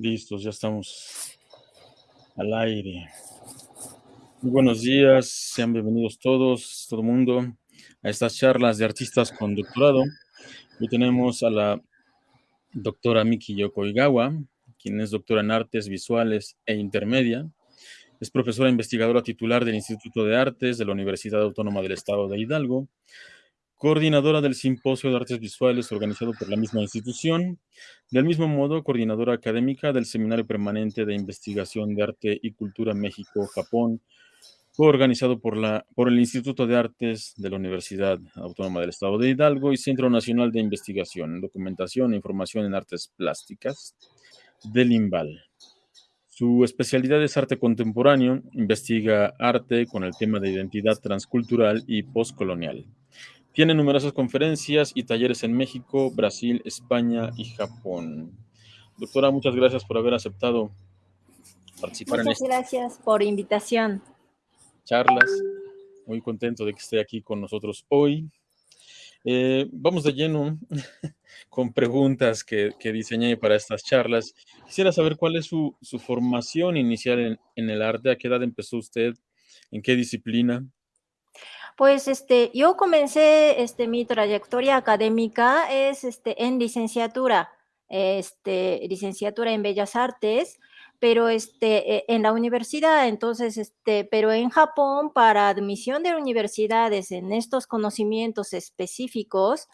Listos, ya estamos al aire. Muy buenos días, sean bienvenidos todos, todo el mundo, a estas charlas de artistas con doctorado. Hoy tenemos a la doctora Miki Yoko quien es doctora en artes visuales e intermedia. Es profesora investigadora titular del Instituto de Artes de la Universidad Autónoma del Estado de Hidalgo coordinadora del Simposio de Artes Visuales organizado por la misma institución, del mismo modo, coordinadora académica del Seminario Permanente de Investigación de Arte y Cultura México-Japón, organizado por, la, por el Instituto de Artes de la Universidad Autónoma del Estado de Hidalgo y Centro Nacional de Investigación, Documentación e Información en Artes Plásticas, del IMBAL. Su especialidad es arte contemporáneo, investiga arte con el tema de identidad transcultural y postcolonial. Tiene numerosas conferencias y talleres en México, Brasil, España y Japón. Doctora, muchas gracias por haber aceptado participar en esta. gracias por invitación. Charlas. Muy contento de que esté aquí con nosotros hoy. Eh, vamos de lleno con preguntas que, diseñé para estas charlas. Quisiera saber cuál es su, formación inicial en, en, el arte, a qué edad empezó usted, en qué disciplina. Pues este, yo comencé este, mi trayectoria académica es este, en licenciatura, este, licenciatura en Bellas Artes, pero este, e, en la universidad, entonces, este, pero en Japón, para admisión de universidades en estos conocimientos específicos,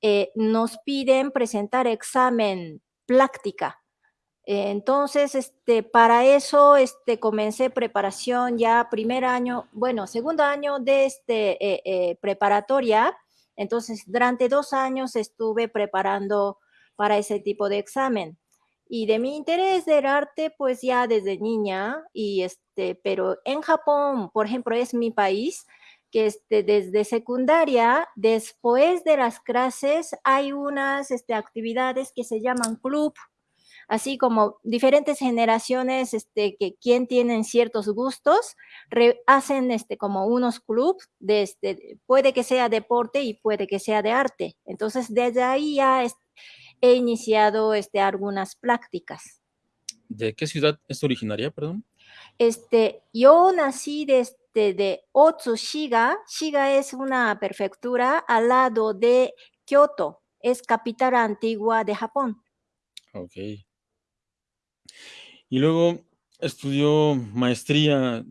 eh, nos piden presentar examen práctica entonces, este, para eso este, comencé preparación ya primer año, bueno, segundo año de este, eh, eh, preparatoria. Entonces, durante dos años estuve preparando para ese tipo de examen. Y de mi interés del arte, pues ya desde niña, y este, pero en Japón, por ejemplo, es mi país, que este, desde secundaria, después de las clases, hay unas este, actividades que se llaman club, así como diferentes generaciones este, que quien tienen ciertos gustos, hacen este, como unos clubs, de este, puede que sea deporte y puede que sea de arte. Entonces, desde ahí ya he iniciado este, algunas prácticas. ¿De qué ciudad es originaria, perdón? Este, yo nací desde de Otsu, Shiga. Shiga es una prefectura al lado de Kyoto, es capital antigua de Japón. Ok. Y luego estudió maestría,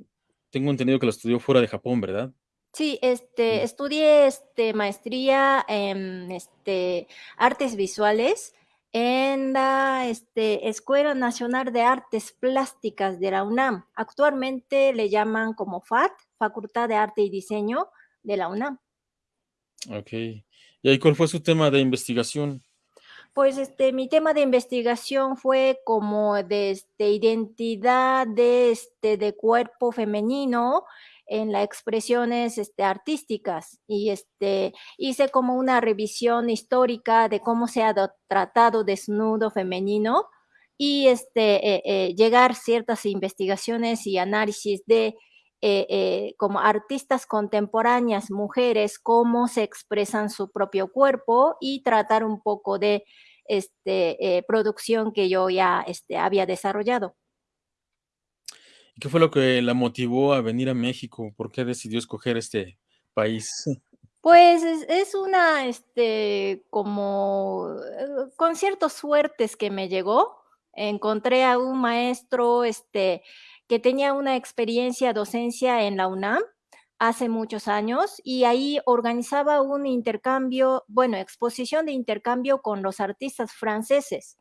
tengo entendido que la estudió fuera de Japón, ¿verdad? Sí, este, estudié este, maestría en este, artes visuales en la este, Escuela Nacional de Artes Plásticas de la UNAM. Actualmente le llaman como FAT, Facultad de Arte y Diseño de la UNAM. Ok. ¿Y ahí cuál fue su tema de investigación? Pues este, mi tema de investigación fue como de este, identidad de, este, cuerpo femenino en las expresiones este, artísticas. Y este, hice como una revisión histórica de cómo se ha tratado desnudo femenino y este, eh, eh, llegar ciertas investigaciones y análisis de eh, como artistas contemporáneas, mujeres, cómo se expresan su propio cuerpo y tratar un poco de este, eh, producción que yo ya este, había desarrollado. ¿Y qué fue lo que la motivó a venir a México? ¿Por qué decidió escoger este país? Pues es, una, este, como, eh, con ciertas suertes que me llegó. Encontré a un maestro, este, que tenía una experiencia docencia en la UNAM hace muchos años y ahí organizaba un intercambio, bueno, exposición de intercambio con los artistas franceses.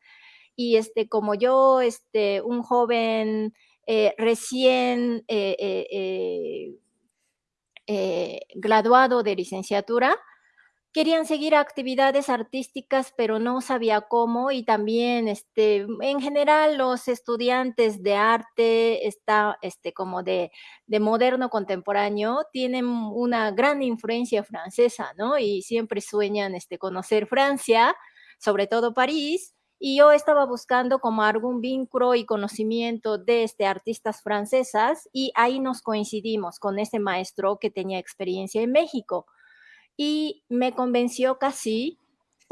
Y este, como yo, este, un joven eh, recién eh, eh, graduado de licenciatura, querían seguir actividades artísticas, pero no sabía cómo y también, este, en general, los estudiantes de arte, está, este, como de, de moderno contemporáneo, tienen una gran influencia francesa, ¿no? Y siempre sueñan, este, conocer Francia, sobre todo París, y yo estaba buscando como algún vínculo y conocimiento de este, artistas francesas y ahí nos coincidimos con ese maestro que tenía experiencia en México y me convenció casi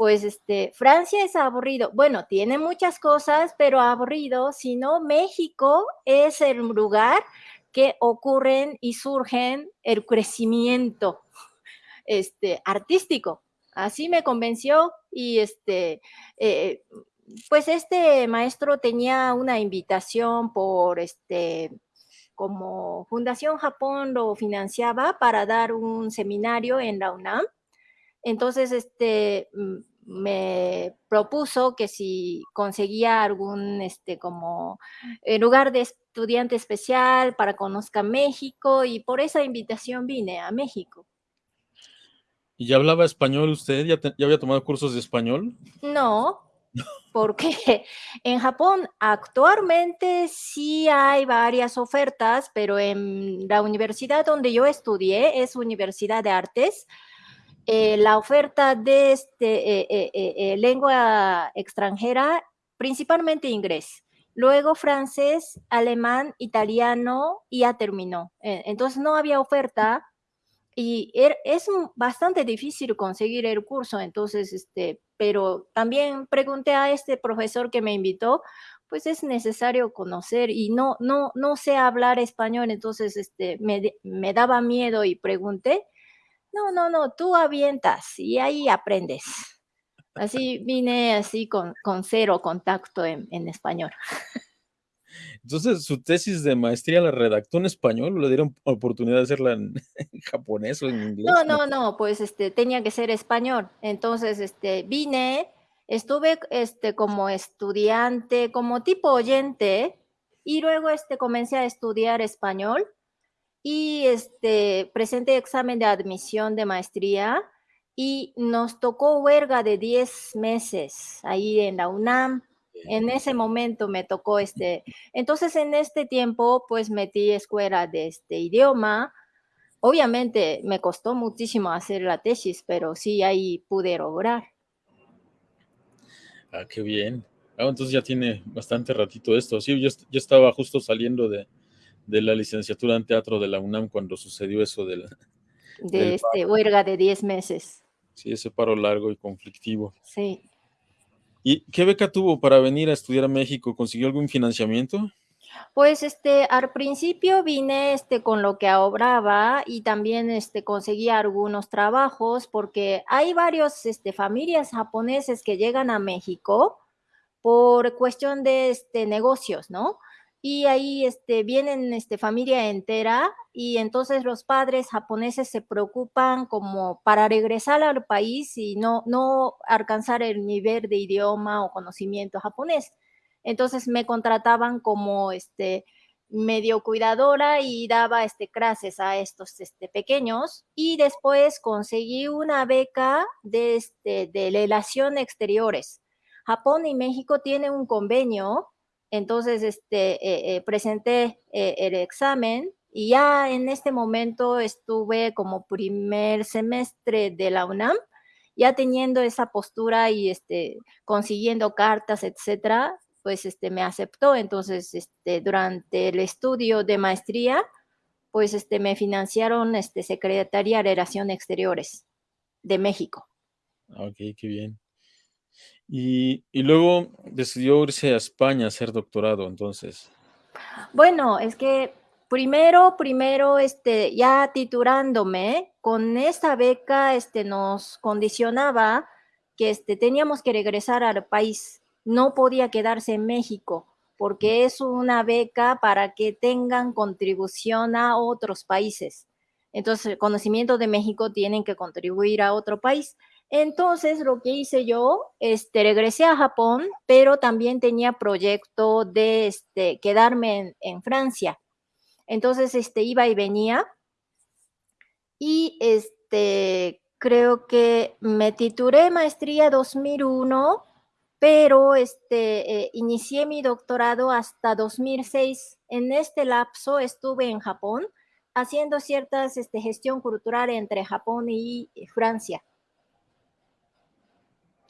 pues este, Francia es aburrido. Bueno, tiene muchas cosas, pero aburrido, sino México es el lugar que ocurren y surgen el crecimiento este, artístico. Así me convenció y este, eh, pues este maestro tenía una invitación por este, como Fundación Japón lo financiaba para dar un seminario en la UNAM. Entonces, este, me propuso que si conseguía algún este como eh, lugar de estudiante especial para conozca México y por esa invitación vine a México. ¿Y ya hablaba español usted? ¿Ya, ya había tomado cursos de español? No, porque en Japón actualmente sí hay varias ofertas, pero en la universidad donde yo estudié es Universidad de Artes, eh, la oferta de este, eh, eh, lengua extranjera, principalmente inglés. Luego francés, alemán, italiano y ya terminó. entonces no había oferta y er, es bastante difícil conseguir el curso, entonces, este, pero también pregunté a este profesor que me invitó, pues es necesario conocer y no, no, no sé hablar español, entonces este, me, me daba miedo y pregunté no, no, no, tú avientas y ahí aprendes. Así vine así con, con cero contacto en, en, español. Entonces, ¿su tesis de maestría la redactó en español o le dieron oportunidad de hacerla en, japonés o en inglés? No, no, no, pues este, tenía que ser español. Entonces, este, vine, estuve este, como estudiante, como tipo oyente, y luego este, comencé a estudiar español y este, presenté examen de admisión de maestría y nos tocó huelga de 10 meses ahí en la UNAM. En ese momento me tocó este, entonces en este tiempo pues metí escuela de este idioma. Obviamente me costó muchísimo hacer la tesis, pero sí ahí pude lograr. Ah, qué bien. Ah, entonces ya tiene bastante ratito esto. Sí, yo, yo estaba justo saliendo de, de la licenciatura en teatro de la UNAM cuando sucedió eso del, de este huelga de 10 meses. Sí, ese paro largo y conflictivo. Sí. ¿Y qué beca tuvo para venir a estudiar a México? ¿Consiguió algún financiamiento? Pues este, al principio vine este, con lo que ahorraba y también este, conseguí algunos trabajos porque hay varios este, familias japoneses que llegan a México por cuestión de este, negocios, ¿no? Y ahí este, vienen este, familia entera y entonces los padres japoneses se preocupan como para regresar al país y no, no alcanzar el nivel de idioma o conocimiento japonés. Entonces me contrataban como este, medio cuidadora y daba este, clases a estos este, pequeños y después conseguí una beca de, este, de relación exteriores. Japón y México tienen un convenio entonces, este, eh, eh, presenté eh, el examen y ya en este momento estuve como primer semestre de la UNAM, ya teniendo esa postura y este, consiguiendo cartas, etcétera, pues este, me aceptó. Entonces, este, durante el estudio de maestría, pues este, me financiaron este, Secretaría de Relaciones Exteriores de México. Ok, qué bien. Y, luego decidió irse a España a hacer doctorado, entonces. Bueno, es que primero, primero, este, ya titulándome, con esta beca, este, nos condicionaba que, este, teníamos que regresar al país. No podía quedarse en México, porque es una beca para que tengan contribución a otros países. Entonces, el conocimiento de México tienen que contribuir a otro país. Entonces, lo que hice yo, este, regresé a Japón, pero también tenía proyecto de este, quedarme en, Francia. Entonces, este, iba y venía. Y este, creo que me titulé maestría 2001, pero este, eh, inicié mi doctorado hasta 2006. En este lapso estuve en Japón haciendo ciertas este, gestión cultural entre Japón y Francia.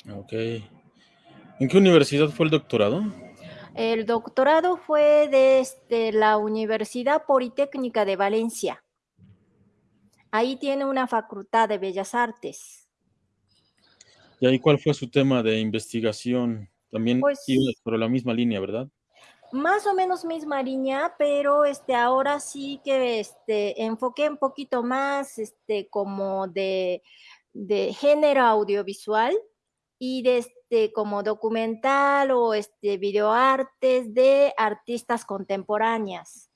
Ok. ¿En qué universidad fue el doctorado? El doctorado fue desde la Universidad Politécnica de Valencia. Ahí tiene una facultad de Bellas Artes. ¿Y ahí cuál fue su tema de investigación? También Pues iba por la misma línea, ¿verdad? Más o menos misma línea, pero este, ahora sí que este, enfoqué un poquito más este, como de, de género audiovisual y de este, como documental o este, videoartes de artistas contemporáneas.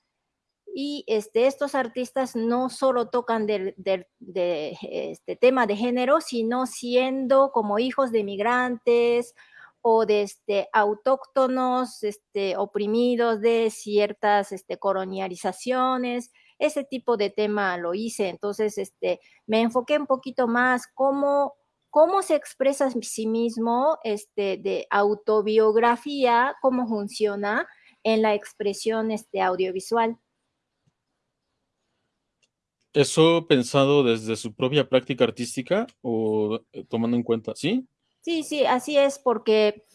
Y este, estos artistas no solo tocan del de, este tema de género, sino siendo como hijos de migrantes o de este, autóctonos este, oprimidos de ciertas este, colonializaciones, ese tipo de tema lo hice, entonces este, me enfoqué un poquito más cómo, cómo se expresa a sí mismo este, de autobiografía, cómo funciona en la expresión este, audiovisual. ¿Eso pensado desde su propia práctica artística o eh, tomando en cuenta, sí? Sí, sí, así es, porque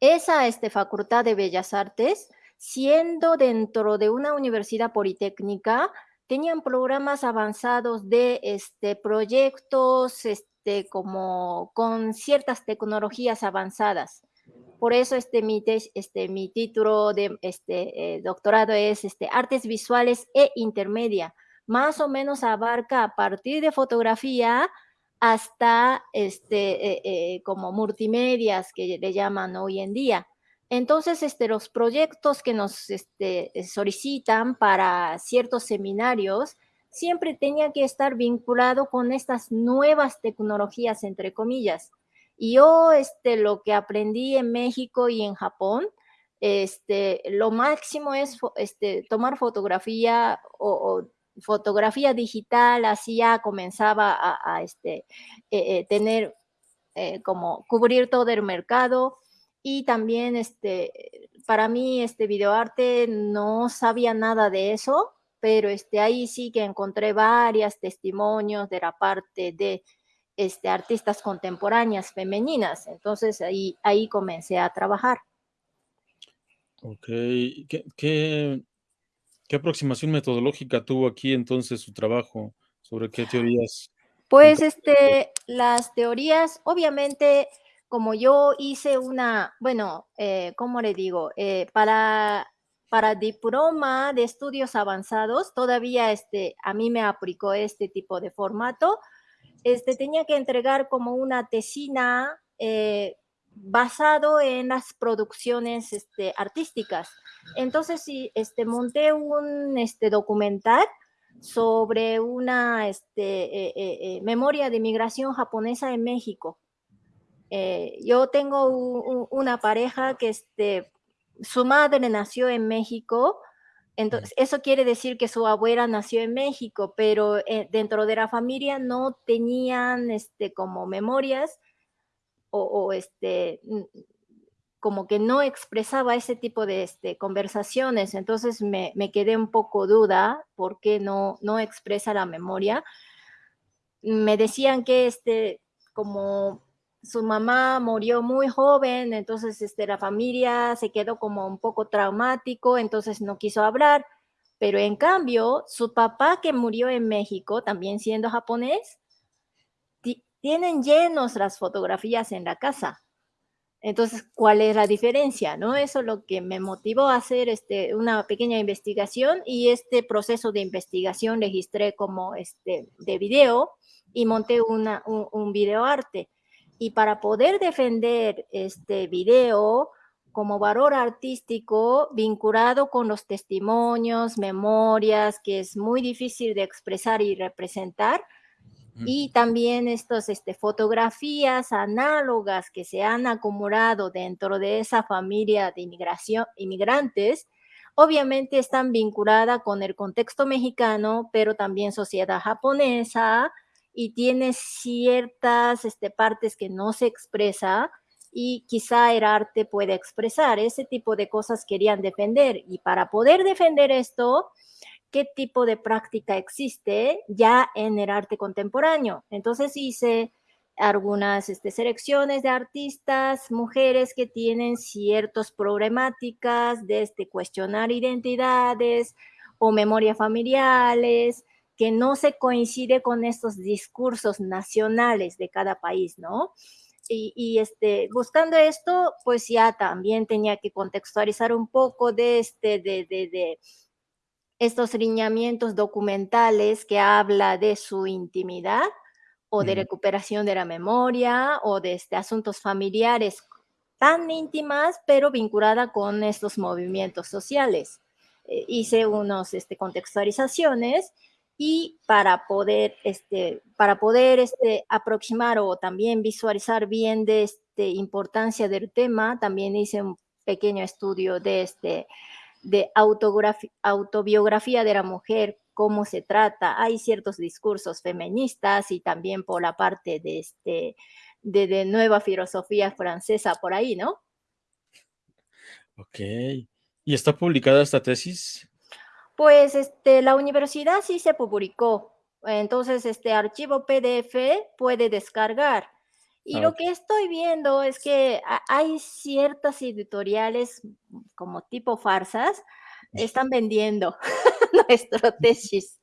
esa este, Facultad de Bellas Artes, siendo dentro de una universidad politécnica, tenían programas avanzados de este, proyectos este, como con ciertas tecnologías avanzadas. Por eso este, mi, este, mi título de este, eh, doctorado es este, Artes Visuales e Intermedia. Más o menos abarca a partir de fotografía hasta este, eh, eh, como multimedias que le llaman hoy en día. Entonces, este, los proyectos que nos este, solicitan para ciertos seminarios siempre tenían que estar vinculados con estas nuevas tecnologías, entre comillas. Y yo este, lo que aprendí en México y en Japón, este, lo máximo es este, tomar fotografía o, fotografía digital, así ya comenzaba a, a este, eh, eh, tener eh, como cubrir todo el mercado y también este, para mí este videoarte no sabía nada de eso, pero este, ahí sí que encontré varios testimonios de la parte de este, artistas contemporáneas femeninas, entonces ahí, ahí comencé a trabajar. Ok, ¿Qué, qué, ¿Qué aproximación metodológica tuvo aquí entonces su trabajo? ¿Sobre qué teorías? Pues este, las teorías, obviamente, como yo hice una, bueno, eh, ¿cómo le digo? Eh, para, para diploma de estudios avanzados, todavía este, a mí me aplicó este tipo de formato. Este, tenía que entregar como una tesina eh, basado en las producciones este, artísticas. Entonces, sí, este, monté un este, documental sobre una este, eh, eh, eh, memoria de migración japonesa en México. Yo tengo un, una pareja que este, su madre nació en México, entonces eso quiere decir que su abuela nació en México, pero eh, dentro de la familia no tenían este, como memorias o, o este, como que no expresaba ese tipo de este, conversaciones, entonces me, me, quedé un poco duda por qué no, no expresa la memoria. Me decían que este, como su mamá murió muy joven, entonces este, la familia se quedó como un poco traumático, entonces no quiso hablar, pero en cambio su papá que murió en México, también siendo japonés, tienen llenos las fotografías en la casa. Entonces, ¿cuál es la diferencia? ¿no? Eso es lo que me motivó a hacer este, una pequeña investigación y este proceso de investigación registré como este, de video y monté una, un, un videoarte. Y para poder defender este video como valor artístico vinculado con los testimonios, memorias, que es muy difícil de expresar y representar, y también estas este, fotografías análogas que se han acumulado dentro de esa familia de inmigración, inmigrantes, obviamente están vinculadas con el contexto mexicano, pero también sociedad japonesa y tiene ciertas este, partes que no se expresa y quizá el arte puede expresar. Ese tipo de cosas querían defender y para poder defender esto, qué tipo de práctica existe ya en el arte contemporáneo. Entonces hice algunas este, selecciones de artistas, mujeres que tienen ciertas problemáticas de este, cuestionar identidades o memorias familiares, que no se coincide con estos discursos nacionales de cada país, ¿no? y, este, buscando esto, pues ya también tenía que contextualizar un poco de, este, de, de, de estos lineamientos documentales que habla de su intimidad o de recuperación de la memoria o de este, asuntos familiares tan íntimas, pero vinculada con estos movimientos sociales. Eh, hice unos este, contextualizaciones y para poder, este, para poder este, aproximar o también visualizar bien de este, importancia del tema, también hice un pequeño estudio de, este, de autobiografía de la mujer, cómo se trata. Hay ciertos discursos feministas y también por la parte de, este, de, de nueva filosofía francesa por ahí, ¿no? Ok. ¿Y está publicada esta tesis? Pues este, la universidad sí se publicó. Entonces, este archivo PDF puede descargar. Y Ah, lo que estoy viendo es que hay ciertas editoriales como tipo farsas, están vendiendo nuestro tesis.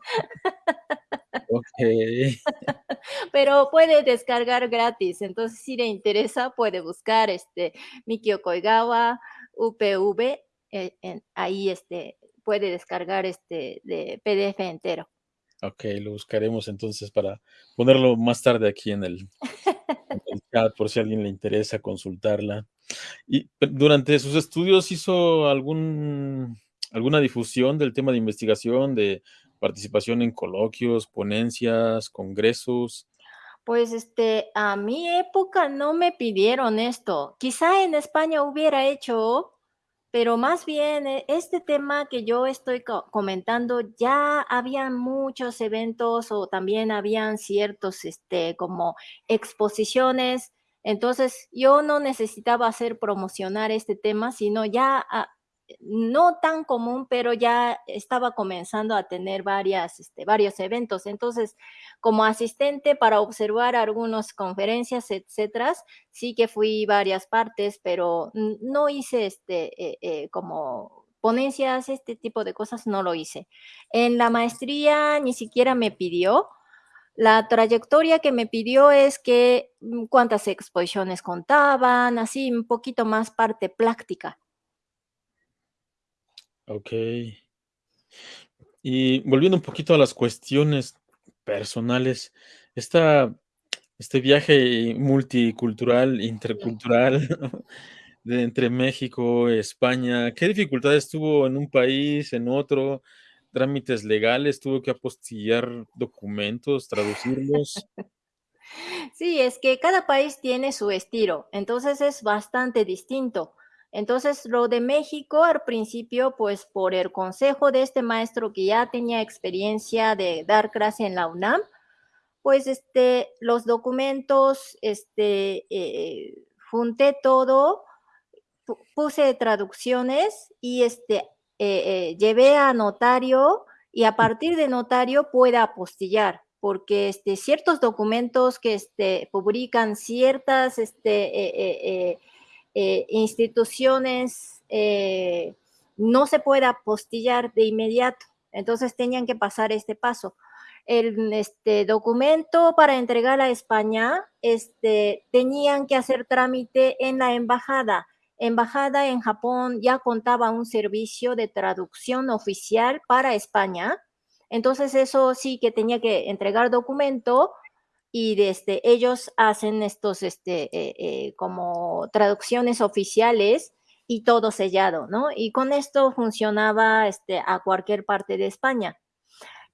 Ok. Pero puede descargar gratis. Entonces, si le interesa, puede buscar este Mikio Koigawa, UPV, eh, en, ahí este, puede descargar este de PDF entero. Ok, lo buscaremos entonces para ponerlo más tarde aquí en el, en el chat por si a alguien le interesa consultarla. ¿Y durante sus estudios hizo algún, alguna difusión del tema de investigación, de participación en coloquios, ponencias, congresos? Pues este, a mi época no me pidieron esto. Quizá en España hubiera hecho, pero más bien eh, este tema que yo estoy co comentando, ya había muchos eventos o también habían ciertos, este, como exposiciones. Entonces, yo no necesitaba hacer promocionar este tema, sino ya, ah, no tan común, pero ya estaba comenzando a tener varias, este, varios eventos. Entonces, como asistente para observar algunas conferencias, etcétera, sí que fui varias partes, pero no hice este, eh, eh, como ponencias, este tipo de cosas, no lo hice. En la maestría ni siquiera me pidió. La trayectoria que me pidió es que mm, cuántas exposiciones contaban, así un poquito más parte práctica. Ok. Y volviendo un poquito a las cuestiones personales, esta, este viaje multicultural, intercultural, de entre México, España, ¿qué dificultades tuvo en un país, en otro? ¿Trámites legales? ¿Tuvo que apostillar documentos, traducirlos? Sí, es que cada país tiene su estilo, entonces es bastante distinto. Entonces, lo de México al principio, pues por el consejo de este maestro que ya tenía experiencia de dar clase en la UNAM, pues este, los documentos, este, eh, junté todo, puse traducciones y este, eh, eh, llevé a notario y a partir de notario puede apostillar porque este, ciertos documentos que este, publican ciertas este, eh, eh, eh, instituciones no se puede apostillar de inmediato. Entonces tenían que pasar este paso. El este, documento para entregar a España, este, tenían que hacer trámite en la embajada. Embajada en Japón ya contaba un servicio de traducción oficial para España entonces eso sí que tenía que entregar documento y desde este, ellos hacen estos este, eh, eh, como traducciones oficiales y todo sellado, ¿no? Y con esto funcionaba este, a cualquier parte de España.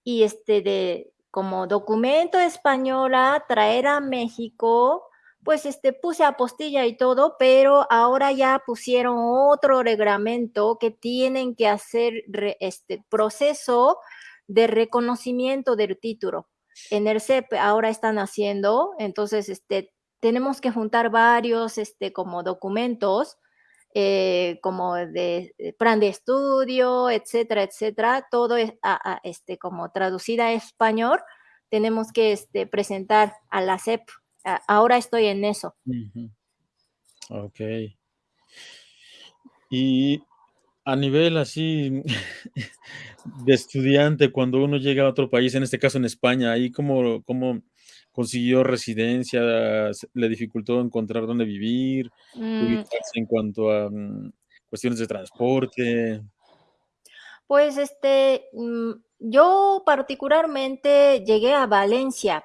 Y este de como documento española, traer a México, pues este puse apostilla y todo, pero ahora ya pusieron otro reglamento que tienen que hacer este proceso de reconocimiento del título. En el CEP ahora están haciendo, entonces este, tenemos que juntar varios este, como documentos, eh, como de, de, plan de estudio, etcétera, etcétera, todo es este, como traducida a español, tenemos que este, presentar a la CEP. ahora estoy en eso. Uh. Ok. Y A nivel así de estudiante, cuando uno llega a otro país, en este caso en España, ¿ahí cómo cómo consiguió residencia? ¿Se le dificultó encontrar dónde vivir, Mm. ubicarse en cuanto a, mm, cuestiones de transporte? Pues, este, mm, yo particularmente llegué a Valencia.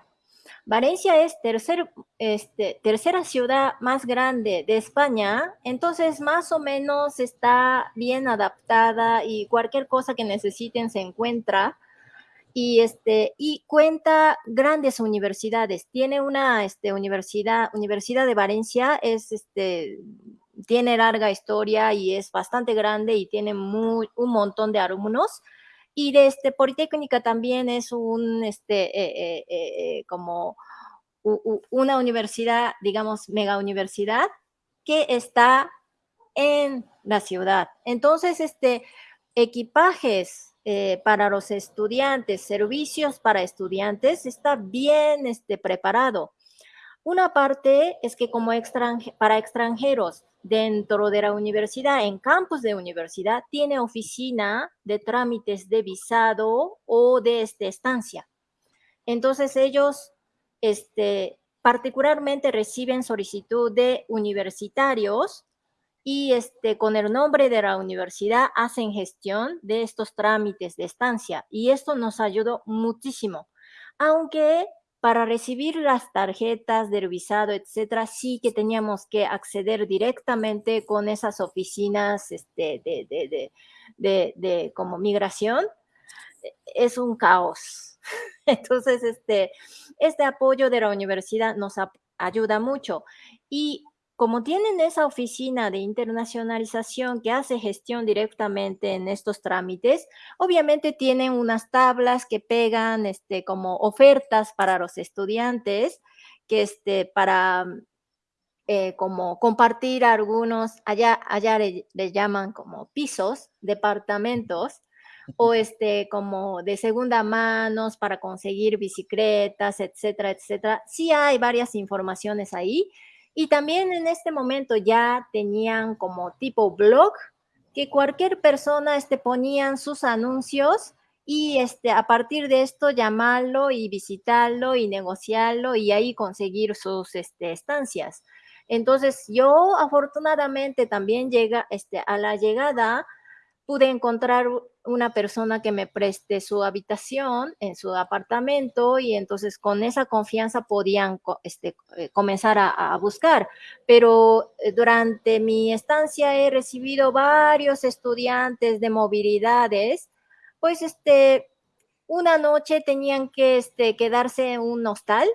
Valencia es tercer, este, tercera ciudad más grande de España, entonces más o menos está bien adaptada y cualquier cosa que necesiten se encuentra. Y, este, y cuenta grandes universidades. Tiene una, este, universidad Universidad de Valencia, es, este, tiene larga historia y es bastante grande y tiene muy un montón de alumnos. Y de, este, Politécnica también es un, este, eh eh eh como una universidad, digamos, megauniversidad que está en la ciudad. Entonces, este, equipajes, para los estudiantes, servicios para estudiantes, está bien, este, preparado. Una parte es que como extranje para extranjeros dentro de la universidad, en campus de universidad, tiene oficina de trámites de visado o de, este, estancia. Entonces ellos, este, particularmente reciben solicitud de universitarios y, este, con el nombre de la universidad hacen gestión de estos trámites de estancia, y esto nos ayudó muchísimo. Aunque para recibir las tarjetas del visado, etcétera, sí que teníamos que acceder directamente con esas oficinas, este, de de de de como migración, e es un caos. Entonces, este, este apoyo de la universidad nos ayuda mucho. Y como tienen esa oficina de internacionalización que hace gestión directamente en estos trámites, obviamente tienen unas tablas que pegan, este, como ofertas para los estudiantes, que, este, para, eh, como compartir algunos, allá allá le le llaman como pisos, departamentos, o, este, como de segunda manos para conseguir bicicletas, etcétera, etcétera. Sí hay varias informaciones ahí. Y también en este momento ya tenían como tipo blog, que cualquier persona, este, ponían sus anuncios y, este, a partir de esto llamarlo y visitarlo y negociarlo y ahí conseguir sus, este, estancias. Entonces, yo afortunadamente también llega, este, a la llegada pude encontrar una persona que me preste su habitación en su apartamento y entonces con esa confianza podían este, eh, comenzar a a buscar. Pero, eh, durante mi estancia he recibido varios estudiantes de movilidades, pues, este, una noche tenían que, este, quedarse en un hostal,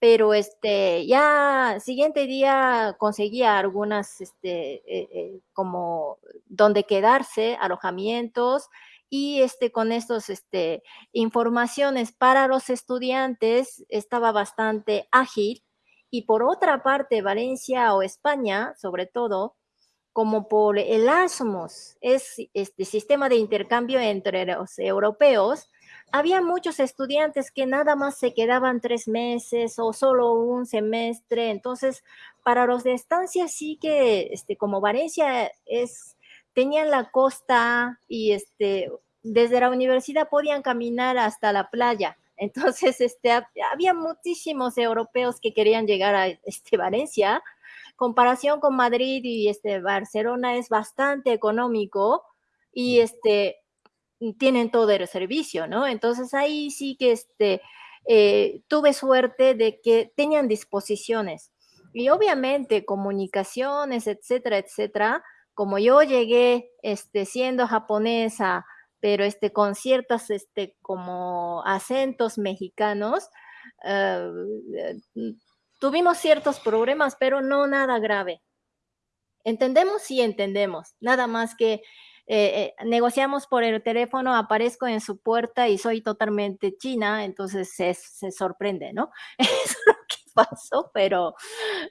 pero, este, ya siguiente día conseguía algunas, este, eh eh, como donde quedarse, alojamientos, y, este, con estos, este, informaciones para los estudiantes estaba bastante ágil. Y por otra parte, Valencia o España, sobre todo, como por Erasmus, es, este, sistema de intercambio entre los europeos, había muchos estudiantes que nada más se quedaban 3 meses o solo un semestre. Entonces, para los de estancia sí que, este, como Valencia es tenían la costa y, este, desde la universidad podían caminar hasta la playa. Entonces, este, ha había muchísimos europeos que querían llegar a, este, Valencia. Comparación con Madrid y, este, Barcelona es bastante económico y, este, tienen todo el servicio, ¿no? Entonces, ahí sí que, este, eh, tuve suerte de que tenían disposiciones. Y obviamente comunicaciones, etcétera, etcétera, como yo llegué, este, siendo japonesa, pero, este, con ciertas, este, como acentos mexicanos, ah, mm, tuvimos ciertos problemas, pero no nada grave. Entendemos, sí entendemos, nada más que, eh eh, negociamos por el teléfono, aparezco en su puerta y soy totalmente china, entonces se se sorprende, ¿no? Eso es lo que pasó, pero,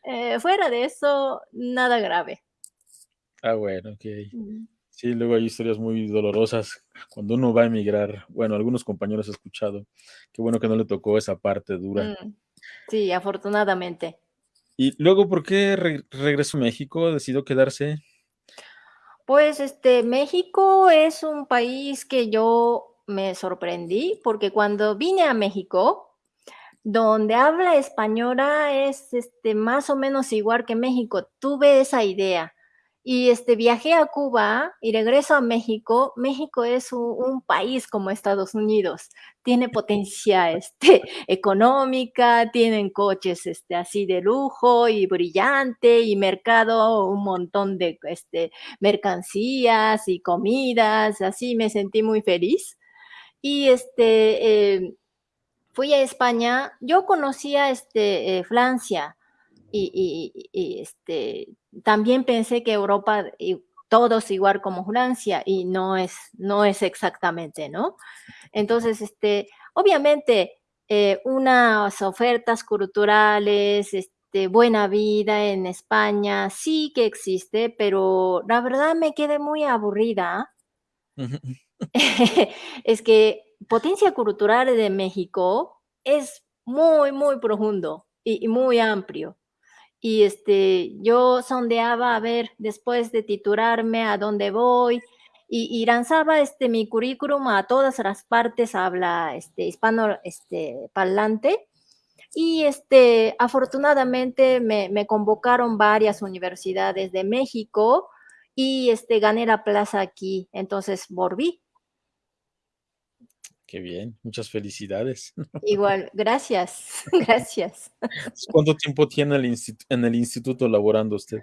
eh, fuera de eso, nada grave. Ah, bueno. Ujú. Sí, luego hay historias muy dolorosas cuando uno va a emigrar. Bueno, algunos compañeros he escuchado. Qué bueno que no le tocó esa parte dura. Mm, sí, afortunadamente. Y luego, ¿por qué re regresó a México? ¿Decidió quedarse? Pues, este, México es un país que yo me sorprendí, porque cuando vine a México, donde habla española es, este, más o menos igual que México, tuve esa idea. Y, este, viajé a Cuba y regreso a México. México es un país como Estados Unidos, tiene potencia, este, económica, tienen coches, este, así de lujo y brillante, y mercado, un montón de, este, mercancías y comidas, así me sentí muy feliz. Y, este, eh, fui a España, yo conocía, este, eh, Francia, y y y, este, también pensé que Europa, y todos igual como Francia, y no es no es exactamente, ¿no? Entonces, este, obviamente, eh, unas ofertas culturales, este, buena vida en España, sí que existe, pero la verdad me quedé muy aburrida. Es que potencia cultural de México es muy, muy profundo y y muy amplio. Y, este, yo sondeaba a ver, después de titularme, a dónde voy, y y lanzaba, este, mi currículum a todas las partes habla, este, hispano, este, parlante. Y, este, afortunadamente me me convocaron varias universidades de México y, este, gané la plaza aquí, entonces volví. Qué bien, muchas felicidades. Igual, gracias, gracias. ¿Cuánto tiempo tiene el en el instituto laborando usted?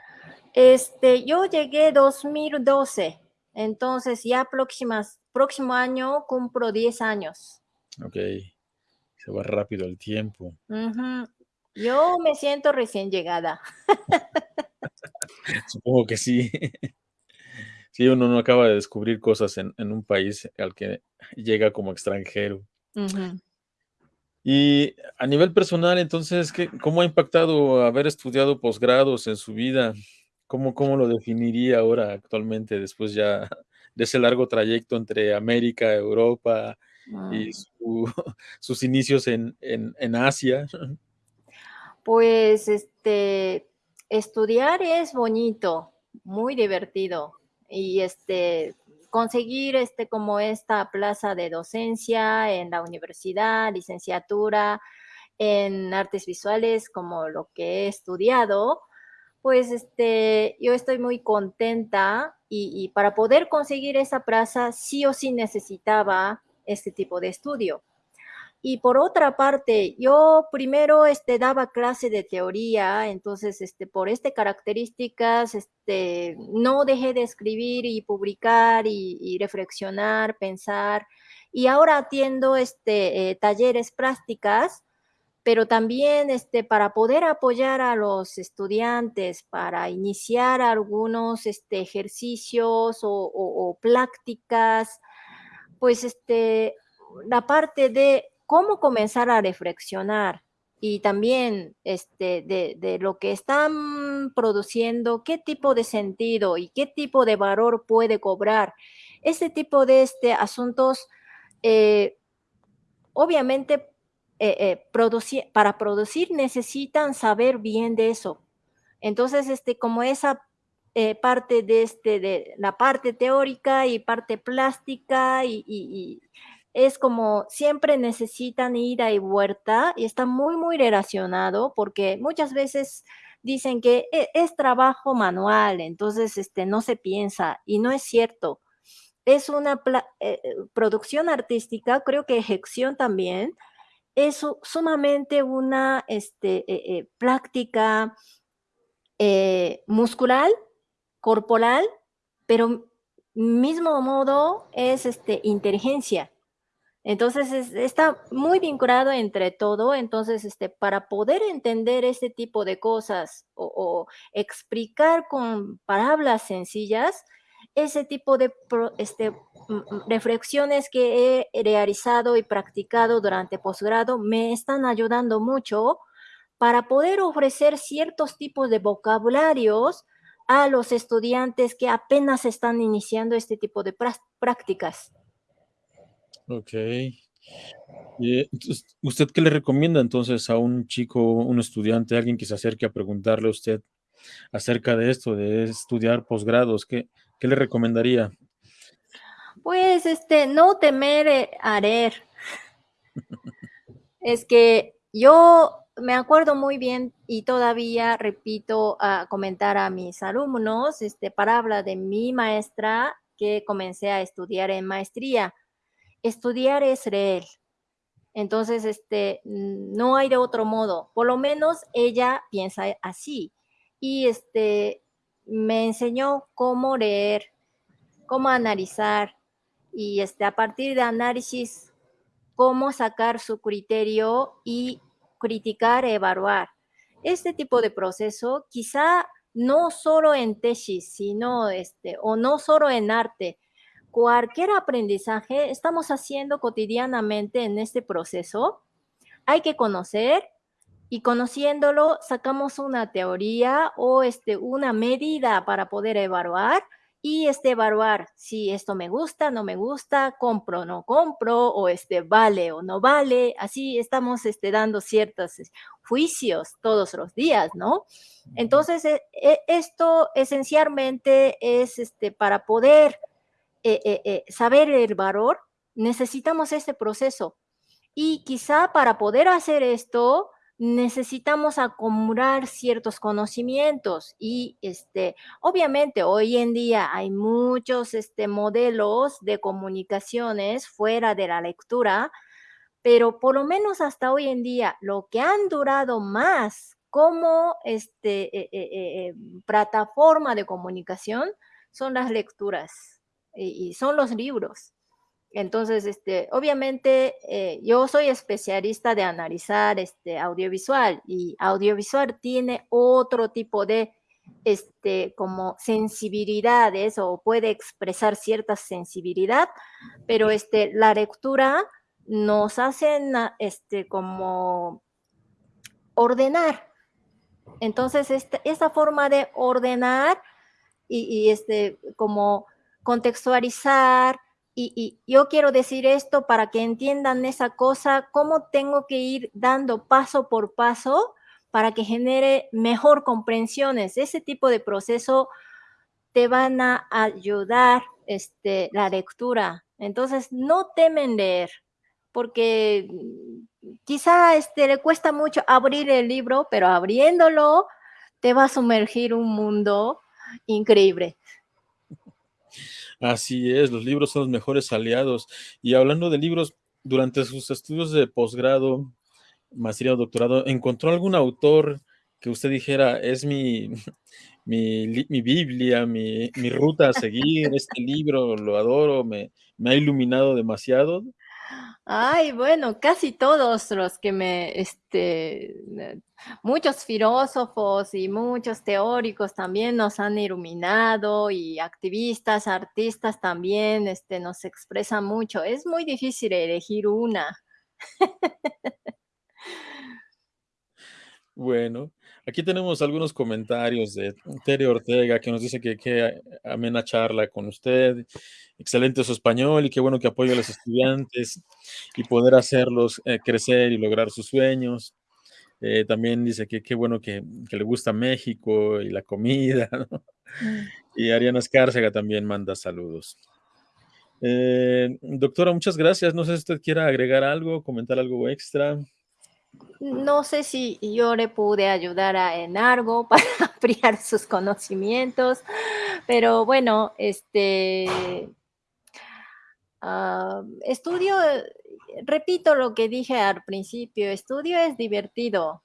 Este, yo llegué 2012, entonces ya próximas próximo año cumplo 10 años. Okey, se va rápido el tiempo. Yo me siento recién llegada. Supongo que sí. Sí, uno no acaba de descubrir cosas en en un país al que llega como extranjero. Y a nivel personal, entonces, ¿qué cómo ha impactado haber estudiado posgrados en su vida? ¿Cómo cómo lo definiría ahora actualmente después ya de ese largo trayecto entre América, Europa y su sus inicios en en en Asia? Pues, este, estudiar es bonito, muy divertido. Y, este, conseguir, este, como esta plaza de docencia en la universidad, licenciatura en artes visuales, como lo que he estudiado, pues, este, yo estoy muy contenta, y y para poder conseguir esa plaza, sí o sí necesitaba este tipo de estudio. Y por otra parte, yo primero, este, daba clase de teoría, entonces, este, por este características, este, no dejé de escribir y publicar y reflexionar, pensar. Y ahora atiendo, este, eh, talleres prácticas, pero también, este, para poder apoyar a los estudiantes, para iniciar algunos, este, ejercicios o o o prácticas, pues, este, la parte de cómo comenzar a reflexionar, y también, este, de de lo que están produciendo, qué tipo de sentido y qué tipo de valor puede cobrar. Ese tipo de, este, asuntos, eh, obviamente, eh eh, produci para producir necesitan saber bien de eso. Entonces, este, como esa, eh, parte de, este, de la parte teórica y parte plástica, y y y es como siempre necesitan ida y vuelta, y está muy, muy relacionado, porque muchas veces dicen que e es trabajo manual, entonces, este, no se piensa, y no es cierto. Es una eh eh, producción artística, creo que ejecución también, es su sumamente una, este, eh práctica muscular, corporal, pero mismo modo es, este, inteligencia. Entonces, es está muy vinculado entre todo, entonces, este, para poder entender ese tipo de cosas, o explicar con palabras sencillas, ese tipo de este, reflexiones que he realizado y practicado durante posgrado, me están ayudando mucho para poder ofrecer ciertos tipos de vocabularios a los estudiantes que apenas están iniciando este tipo de prácticas. Y, eh, ¿usted qué le recomienda entonces a un chico, un estudiante, alguien que se acerque a preguntarle a usted acerca de esto, de estudiar posgrados? ¿Qué ¿Qué le recomendaría? Pues, este, no temer eh, arer. Es que yo me acuerdo muy bien y todavía repito a comentar a mis alumnos, este, para hablar de mi maestra que comencé a estudiar en maestría. Estudiar es leer. Entonces, este, no hay de otro modo. Por lo menos ella piensa así. Y este, me enseñó cómo leer, cómo analizar y este, a partir de análisis, cómo sacar su criterio y criticar, evaluar. Este tipo de proceso quizá no solo en tesis, sino este, o no solo en arte, cualquier aprendizaje estamos haciendo cotidianamente en este proceso, hay que conocer y conociéndolo sacamos una teoría o este, una medida para poder evaluar y este, evaluar si esto me gusta, no me gusta, compro o no compro, o este, vale o no vale. Así estamos este, dando ciertos juicios todos los días, ¿no? Entonces, e, e, esto esencialmente es este, para poder eh, eh, eh, saber el valor, necesitamos este proceso. Y quizá para poder hacer esto, necesitamos acumular ciertos conocimientos y este obviamente hoy en día hay muchos este modelos de comunicaciones fuera de la lectura pero por lo menos hasta hoy en día lo que han durado más como este plataforma de comunicación son las lecturas y, son los libros. Entonces, este, obviamente, eh, yo soy especialista de analizar este, audiovisual y audiovisual tiene otro tipo de este, como sensibilidades o puede expresar cierta sensibilidad, pero este, la lectura nos hace este, como ordenar. Entonces, esta, esa forma de ordenar y, y este, como contextualizar, y, yo quiero decir esto para que entiendan esa cosa, cómo tengo que ir dando paso por paso para que genere mejor comprensiones. Ese tipo de proceso te van a ayudar este, la lectura. Entonces, no temen leer, porque quizá este, le cuesta mucho abrir el libro, pero abriéndolo te va a sumergir un mundo increíble. Así es, los libros son los mejores aliados. Y hablando de libros, durante sus estudios de posgrado, maestría o doctorado, ¿encontró algún autor que usted dijera, es mi, mi, Biblia, mi, ruta a seguir, este libro lo adoro, me, me ha iluminado demasiado? Ay, bueno, casi todos los que me, este, muchos filósofos y muchos teóricos también nos han iluminado y activistas, artistas también, este, nos expresan mucho. Es muy difícil elegir una. Bueno, aquí tenemos algunos comentarios de Tere Ortega que nos dice que qué amena charla con usted excelente su español y qué bueno que apoya a los estudiantes y poder hacerlos eh, crecer y lograr sus sueños. Eh, también dice que qué bueno que, le gusta México y la comida. Mm. Y Ariana Escárcega también manda saludos. Eh, doctora, muchas gracias. No sé si usted quiera agregar algo, comentar algo extra. No sé si yo le pude ayudar a, en algo para ampliar sus conocimientos, pero bueno, este, Ah, estudio, repito lo que dije al principio, estudio es divertido.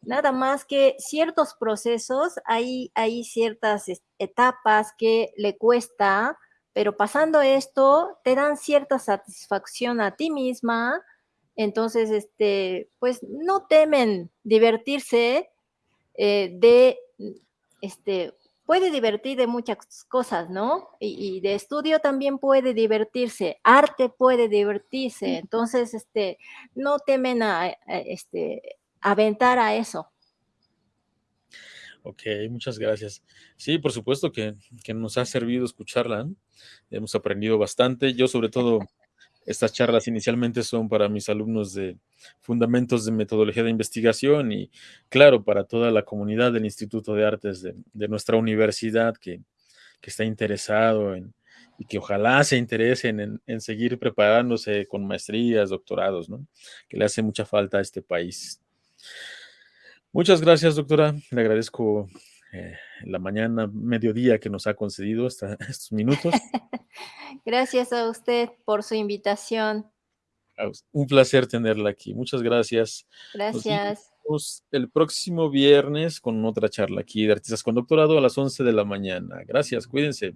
Nada más que ciertos procesos, hay, hay ciertas etapas que le cuesta, pero pasando esto, te dan cierta satisfacción a ti misma. Entonces, este, pues no temen divertirse eh, de este, puede divertir de muchas cosas, ¿no? Y, de estudio también puede divertirse, arte puede divertirse, entonces, este, no temen a, este, aventar a eso. Ok, muchas gracias. Sí, por supuesto que, que nos ha servido escucharla. Hemos aprendido bastante. Yo sobre todo estas charlas inicialmente son para mis alumnos de Fundamentos de Metodología de Investigación y, claro, para toda la comunidad del Instituto de Artes de, nuestra universidad que está interesado en, y que ojalá se interesen en, seguir preparándose con maestrías, doctorados. Que le hace mucha falta a este país. Muchas gracias, doctora. Le agradezco eh, la mañana, mediodía que nos ha concedido hasta estos minutos. gracias a usted por su invitación. Un placer tenerla aquí. Muchas gracias. Gracias. Nos el próximo viernes con otra charla aquí de Artistas con Doctorado a las 11 de la mañana. Gracias, cuídense.